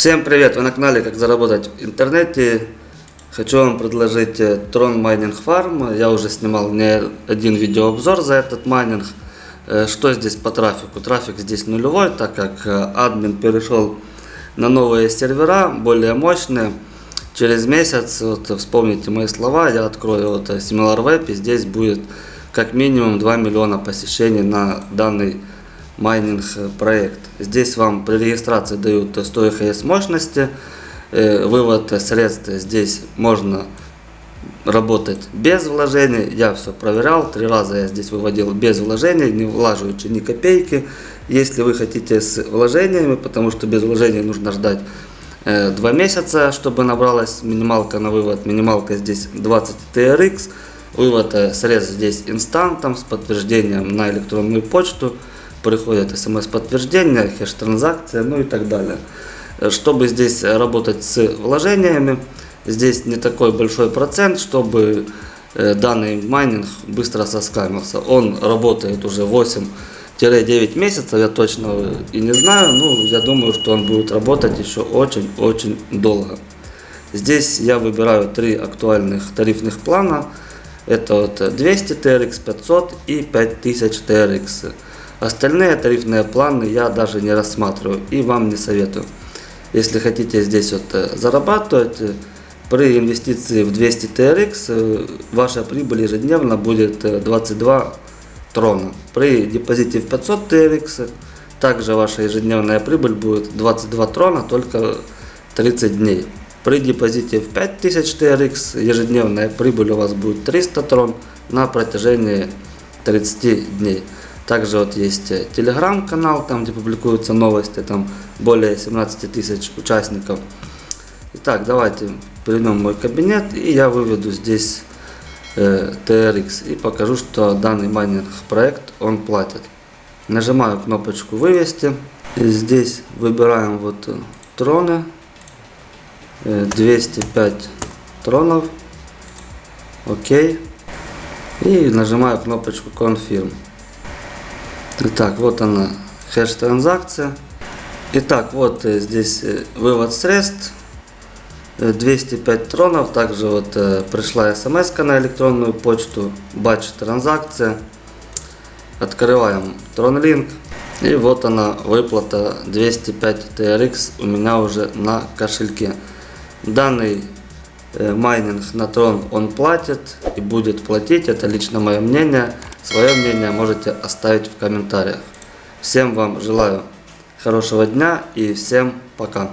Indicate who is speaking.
Speaker 1: Всем привет! Вы на канале Как заработать в интернете. Хочу вам предложить э, Tron Mining Farm. Я уже снимал не один видеообзор за этот майнинг. Э, что здесь по трафику? Трафик здесь нулевой, так как э, админ перешел на новые сервера, более мощные. Через месяц, вот вспомните мои слова, я открою вот Similar и здесь будет как минимум 2 миллиона посещений на данный майнинг проект. Здесь вам при регистрации дают 100 EHS мощности, э, вывод средств здесь можно работать без вложений. Я все проверял, три раза я здесь выводил без вложений, не влаживаючи ни копейки. Если вы хотите с вложениями, потому что без вложений нужно ждать э, 2 месяца, чтобы набралась минималка на вывод. Минималка здесь 20 TRX. Вывод э, средств здесь инстантом с подтверждением на электронную почту приходит смс-подтверждение, хеш-транзакция, ну и так далее. Чтобы здесь работать с вложениями, здесь не такой большой процент, чтобы данный майнинг быстро соскамился. Он работает уже 8-9 месяцев, я точно и не знаю, ну я думаю, что он будет работать еще очень-очень долго. Здесь я выбираю три актуальных тарифных плана. Это вот 200 TRX, 500 и 5000 TRX. Остальные тарифные планы я даже не рассматриваю и вам не советую. Если хотите здесь вот э, зарабатывать, э, при инвестиции в 200 TRX э, ваша прибыль ежедневно будет 22 трона. При депозите в 500 TRX также ваша ежедневная прибыль будет 22 трона, только 30 дней. При депозите в 5000 TRX ежедневная прибыль у вас будет 300 трон на протяжении 30 дней. Также вот есть э, телеграм-канал, там где публикуются новости, там более 17 тысяч участников. Итак, давайте перейдем в мой кабинет и я выведу здесь э, TRX и покажу, что данный майнинг проект он платит. Нажимаю кнопочку вывести. И здесь выбираем вот э, троны. Э, 205 тронов. Окей. И нажимаю кнопочку Confirm. Итак, вот она, хэш-транзакция. Итак, вот э, здесь э, вывод средств. 205 тронов. Также вот э, пришла смс на электронную почту. Батч транзакция. Открываем TronLink. И вот она, выплата 205 TRX у меня уже на кошельке. Данный майнинг на Tron он платит и будет платить. Это лично мое мнение. Свое мнение можете оставить в комментариях. Всем вам желаю хорошего дня и всем пока.